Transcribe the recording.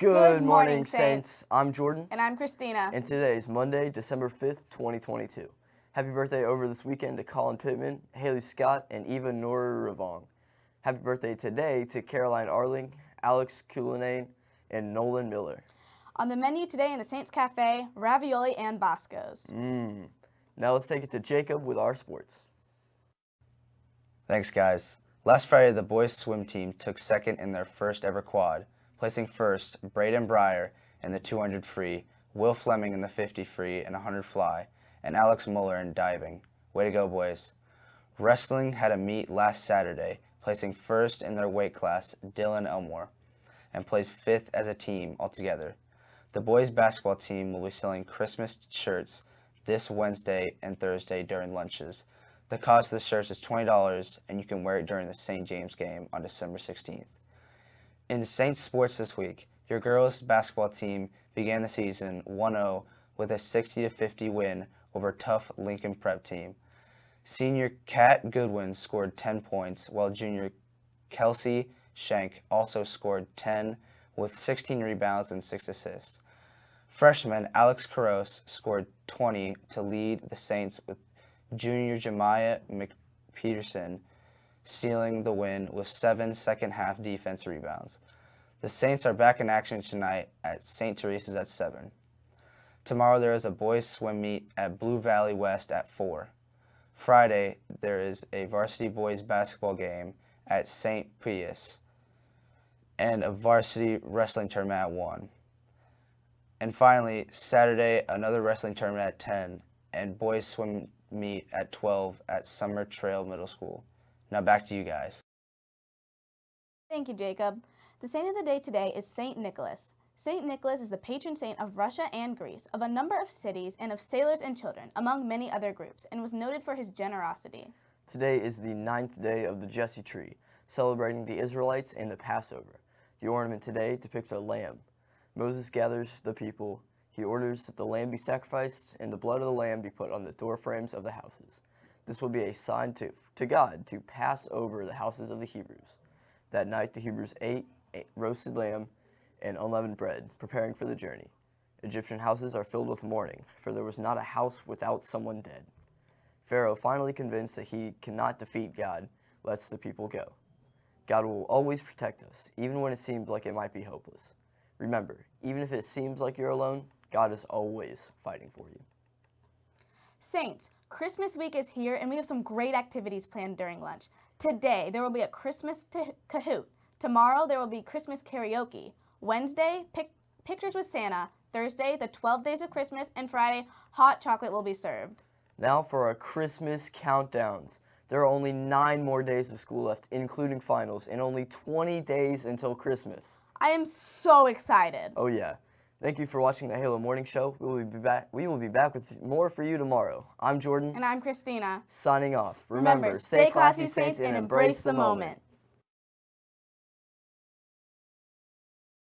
Good, morning, Saints. I'm Jordan. And I'm Christina. And today is Monday, December 5th, 2022. Happy birthday over this weekend to Colin Pittman, Haley Scott, and Eva Nora Ravong. Happy birthday today to Caroline Arling, Alex Cullinane, and Nolan Miller. On the menu today in the Saints Cafe, ravioli and Bosco's. Mmm. Now let's take it to Jacob with our sports. Thanks, guys. Last Friday, the boys' swim team took second in their first ever quad, placing first Braden Breyer in the 200 free, Will Fleming in the 50 free and 100 fly, and Alex Muller in diving. Way to go, boys. Wrestling had a meet last Saturday, placing first in their weight class, Dylan Elmore, and placed fifth as a team altogether. The boys' basketball team will be selling Christmas shirts this Wednesday and Thursday during lunches. The cost of the shirts is $20 and you can wear it during the St. James game on December 16th. In Saints sports this week, your girls basketball team began the season 1-0 with a 60-50 win over tough Lincoln Prep team. Senior Kat Goodwin scored 10 points, while junior Kelsey Shank also scored 10 with 16 rebounds and 6 assists. Freshman Alex Caros scored 20 to lead the Saints with junior Jemiah McPeterson stealing the win with seven second half defense rebounds. The Saints are back in action tonight at St. Teresa's at 7. Tomorrow there is a boys swim meet at Blue Valley West at 4. Friday there is a varsity boys basketball game at St. Pius and a varsity wrestling tournament at 1. And finally, Saturday, another wrestling tournament at 10 and boys swim meet at 12 at Summit Trail Middle School. Now back to you guys. Thank you, Jacob. The saint of the day today is St. Nicholas. St. Nicholas is the patron saint of Russia and Greece, of a number of cities, and of sailors and children, among many other groups, and was noted for his generosity. Today is the ninth day of the Jesse tree, celebrating the Israelites and the Passover. The ornament today depicts a lamb. Moses gathers the people. He orders that the lamb be sacrificed and the blood of the lamb be put on the door frames of the houses. This will be a sign to, to God to pass over the houses of the Hebrews. That night the Hebrews ate, ate roasted lamb and unleavened bread, preparing for the journey. Egyptian houses are filled with mourning, for there was not a house without someone dead. Pharaoh, finally convinced that he cannot defeat God, lets the people go. God will always protect us, even when it seems like it might be hopeless. Remember, even if it seems like you're alone, God is always fighting for you. Saints, Christmas week is here and we have some great activities planned during lunch. Today, there will be a Christmas Kahoot. Tomorrow, there will be Christmas karaoke. Wednesday, pic pictures with Santa. Thursday, the 12 days of Christmas. And Friday, hot chocolate will be served. Now for our Christmas countdowns. There are only nine more days of school left, including finals, and only 20 days until Christmas. I am so excited. Oh yeah. Thank you for watching the Halo Morning Show. We will be back. We will be back with more for you tomorrow. I'm Jordan. And I'm Christina. Signing off. Remember, Remember stay classy, Saints, and embrace the moment.